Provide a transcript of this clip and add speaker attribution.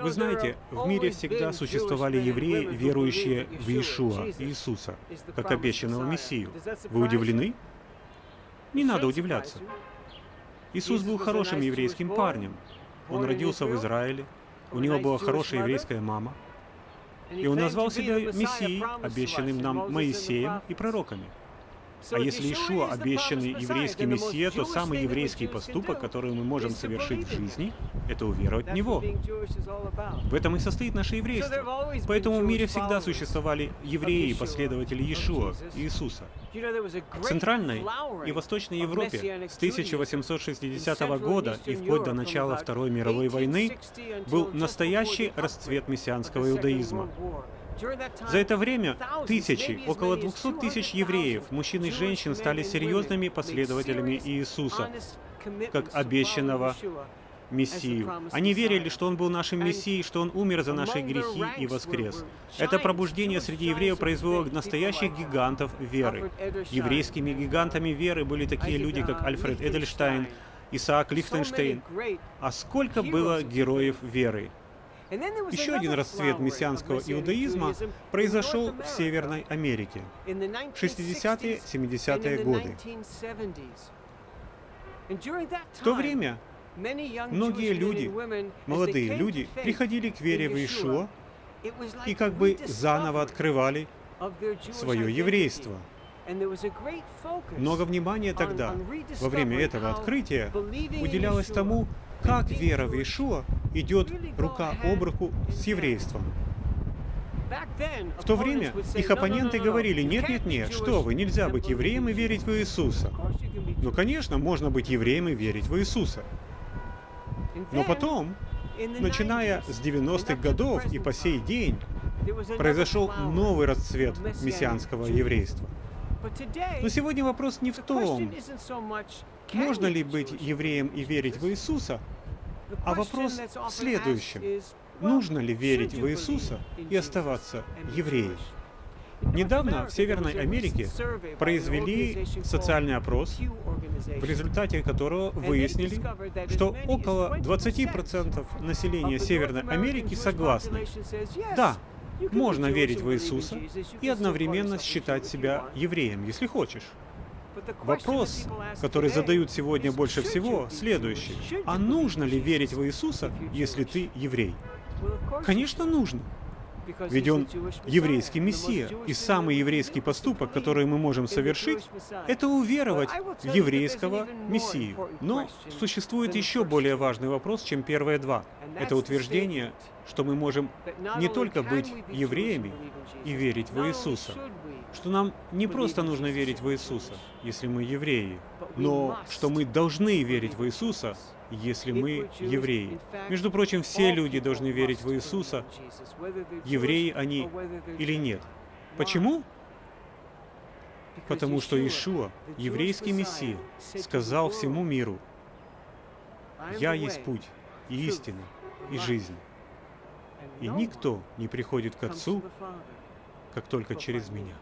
Speaker 1: Вы знаете, в мире всегда существовали евреи, верующие в Иешуа, Иисуса, как обещанного Мессию. Вы удивлены? Не надо удивляться. Иисус был хорошим еврейским парнем. Он родился в Израиле, у него была хорошая еврейская мама, и он назвал себя Мессией, обещанным нам Моисеем и пророками. А если Ишуа обещанный еврейский Мессия, то самый еврейский поступок, который мы можем совершить в жизни, это уверовать в Него. В этом и состоит наше еврейство. Поэтому в мире всегда существовали евреи, последователи Иешуа, Иисуса. В Центральной и Восточной Европе с 1860 года и вплоть до начала Второй мировой войны был настоящий расцвет мессианского иудаизма. За это время тысячи, около 200 тысяч евреев, мужчин и женщин стали серьезными последователями Иисуса, как обещанного Мессию. Они верили, что Он был нашим Мессией, что Он умер за наши грехи и воскрес. Это пробуждение среди евреев произвело настоящих гигантов веры. Еврейскими гигантами веры были такие люди, как Альфред Эдельштайн, Исаак Лихтенштейн. А сколько было героев веры? Еще один расцвет мессианского иудаизма произошел в Северной Америке в 60-е, 70-е годы. В то время многие люди, молодые люди, приходили к вере в Иешуа и как бы заново открывали свое еврейство. Много внимания тогда, во время этого открытия, уделялось тому, как вера в Иешуа идет рука об руку с еврейством. В то время их оппоненты говорили, нет-нет-нет, что вы, нельзя быть евреем и верить в Иисуса. Ну, конечно, можно быть евреем и верить в Иисуса. Но потом, начиная с 90-х годов и по сей день, произошел новый расцвет мессианского еврейства. Но сегодня вопрос не в том, можно ли быть евреем и верить в Иисуса, а вопрос в следующем. Нужно ли верить в Иисуса и оставаться евреем? Недавно в Северной Америке произвели социальный опрос, в результате которого выяснили, что около 20% населения Северной Америки согласны. Да, можно верить в Иисуса и одновременно считать себя евреем, если хочешь. Вопрос, который задают сегодня больше всего, следующий. А нужно ли верить в Иисуса, если ты еврей? Конечно, нужно. Ведь он еврейский мессия, и самый еврейский поступок, который мы можем совершить, это уверовать в еврейского мессию. Но существует еще более важный вопрос, чем первые два. Это утверждение, что мы можем не только быть евреями и верить в Иисуса, что нам не просто нужно верить в Иисуса, если мы евреи, но что мы должны верить в Иисуса, если мы евреи. Между прочим, все люди должны верить в Иисуса, евреи они или нет. Почему? Потому что Иешуа, еврейский Мессия, сказал всему миру, «Я есть путь, и истина, и жизнь, и никто не приходит к Отцу, как только через Меня».